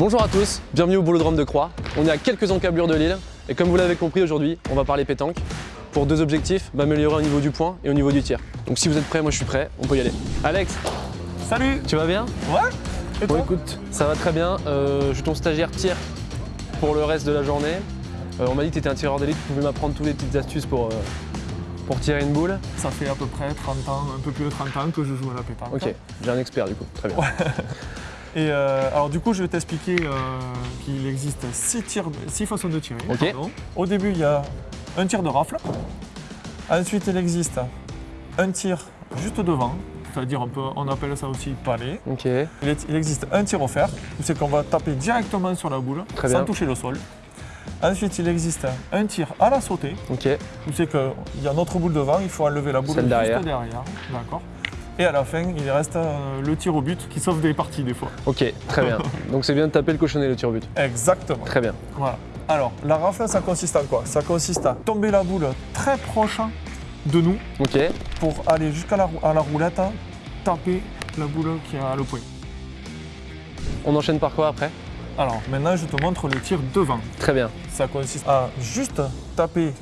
Bonjour à tous, bienvenue au Boulodrome de Croix. On est à quelques encablures de l'île et comme vous l'avez compris aujourd'hui, on va parler pétanque pour deux objectifs, m'améliorer au niveau du point et au niveau du tir. Donc si vous êtes prêts, moi je suis prêt, on peut y aller. Alex, Salut tu vas bien? Ouais Et Bon toi? écoute, ça va très bien. Euh, je suis ton stagiaire tir pour le reste de la journée. Euh, on m'a dit que tu étais un tireur d'élite, tu pouvais m'apprendre toutes les petites astuces pour, euh, pour tirer une boule. Ça fait à peu près 30 ans, un peu plus de 30 ans que je joue à la pétanque. Ok, j'ai un expert du coup, très bien. Et euh, alors du coup, je vais t'expliquer euh, qu'il existe 6 six façons de tirer. Au début, il y a un tir de rafle. Ensuite, il existe un tir juste devant, c'est-à-dire on, peut- on appelle ça aussi palais. Il, est- il existe un tir offert, où c'est qu'on va taper directement sur la boule Très sans bien. toucher le sol. Ensuite, il existe un tir à la sautée, ok, où c'est qu'il y a notre boule devant, il faut enlever la boule juste derrière. derrière. D'accord. Et à la fin, il reste euh, le tir au but qui sauve des parties des fois. ok, très bien. Donc c'est bien de taper le cochonnet le tir au but. Exactement. Très bien. Voilà. Alors, la rafle, ça consiste en quoi? Ça consiste à tomber la boule très proche de nous Ok, pour aller jusqu'à la, à la roulette, taper la boule qui est à le point. on enchaîne par quoi après? Alors, maintenant, je te montre le tir devant. Très bien. Ça consiste à juste taper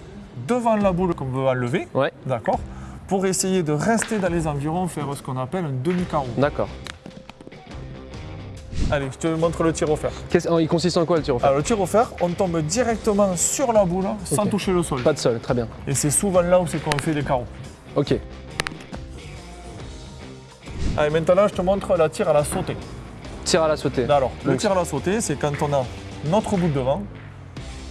devant la boule qu'on veut enlever, Ouais, d'accord Pour essayer de rester dans les environs, faire ce qu'on appelle un demi-carreau. d'accord. Allez, je te montre le tir. Qu'est-ce- oh, il consiste en quoi le tir au fer Alors, le tir offert, on tombe directement sur la boule sans toucher le sol. Pas de sol, très bien. Et c'est souvent là où c'est qu'on fait des carreaux. Ok, Allez, maintenant, je te montre la tir à la sautée. tir à la sautée. Alors, le tir à la sautée, c'est quand on a notre boule devant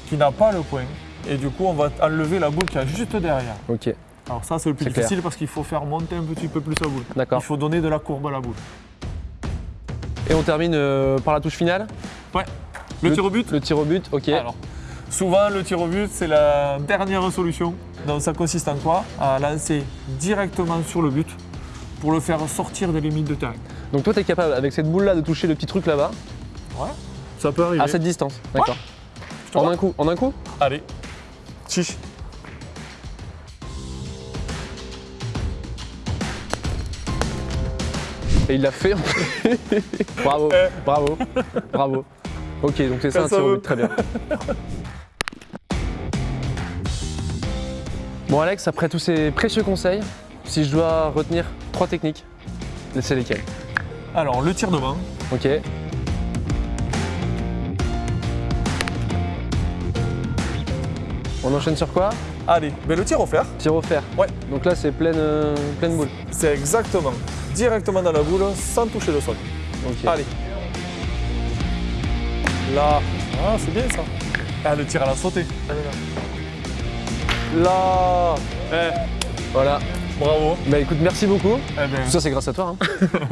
qui n'a pas le point. Et du coup, on va enlever la boule qui est juste derrière. Ok, Alors ça, c'est le plus clair. difficile parce qu'il faut faire monter un petit peu plus la boule. d'accord. Il faut donner de la courbe à la boule. Et on termine euh, par la touche finale Ouais. Le, Le- tir au but Le tir au but, ok. Alors, souvent, le tir au but, c'est la dernière solution. Donc, ça consiste en quoi? À lancer directement sur le but pour le faire sortir des limites de terrain. Donc toi, tu es capable avec cette boule-là de toucher le petit truc là-bas Ouais. Ça peut arriver. à cette distance. D'accord. En un coup, en un coup? Allez. Chiche. Et il l'a fait. bravo, Eh. bravo, bravo. Ok, donc c'est ça un tir au but, très bien. Bon Alex, après tous ces précieux conseils, si je dois retenir trois techniques, c'est lesquelles? Alors, le tir devant. Ok, on enchaîne sur quoi? Allez, le tir offert, Tir au fer. Ouais. Donc là c'est pleine, euh, pleine boule. c'est exactement directement dans la boule sans toucher le sol. Allez. Là. Ah, c'est bien ça. Ah, le tir à la sautée. Là. Eh, Voilà. bravo. Bah écoute, merci beaucoup. Eh ben, Tout ça c'est grâce à toi. Hein.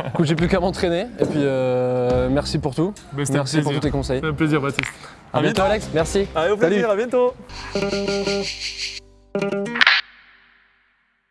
écoute, j'ai plus qu'à m'entraîner. Et puis euh, merci pour tout. ben, Merci pour tous tes conseils. Un plaisir, Baptiste. À bientôt Alex, merci. Allez, au Salut. plaisir, à bientôt. thank you.